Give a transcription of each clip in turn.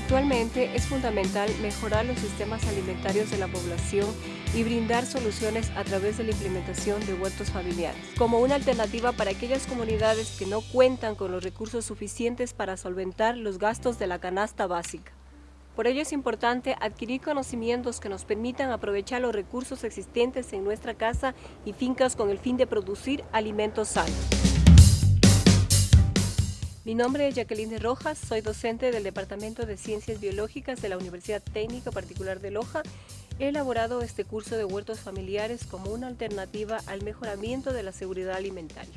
parte, es fundamental mejorar los sistemas alimentarios de la población y brindar soluciones a través de la implementación de huertos familiares, como una alternativa para aquellas comunidades que no cuentan con los recursos suficientes para solventar los gastos de la canasta básica. Por ello es importante adquirir conocimientos que nos permitan aprovechar los recursos existentes en nuestra casa y fincas con el fin de producir alimentos sanos. Mi nombre es Jacqueline de Rojas, soy docente del Departamento de Ciencias Biológicas de la Universidad Técnica Particular de Loja. He elaborado este curso de huertos familiares como una alternativa al mejoramiento de la seguridad alimentaria.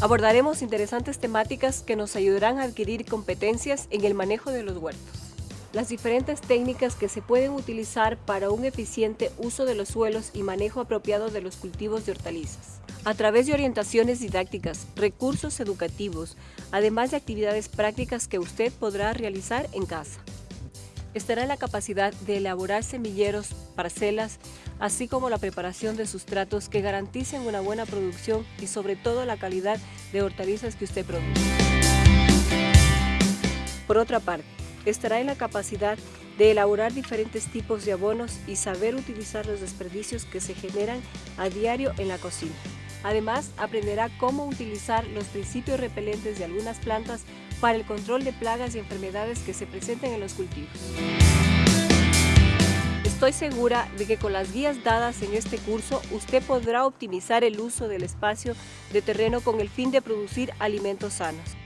Abordaremos interesantes temáticas que nos ayudarán a adquirir competencias en el manejo de los huertos. Las diferentes técnicas que se pueden utilizar para un eficiente uso de los suelos y manejo apropiado de los cultivos de hortalizas a través de orientaciones didácticas, recursos educativos, además de actividades prácticas que usted podrá realizar en casa. Estará en la capacidad de elaborar semilleros, parcelas, así como la preparación de sustratos que garanticen una buena producción y sobre todo la calidad de hortalizas que usted produce. Por otra parte, estará en la capacidad de elaborar diferentes tipos de abonos y saber utilizar los desperdicios que se generan a diario en la cocina. Además, aprenderá cómo utilizar los principios repelentes de algunas plantas para el control de plagas y enfermedades que se presenten en los cultivos. Estoy segura de que con las guías dadas en este curso usted podrá optimizar el uso del espacio de terreno con el fin de producir alimentos sanos.